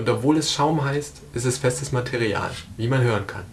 Und obwohl es Schaum heißt, ist es festes Material, wie man hören kann.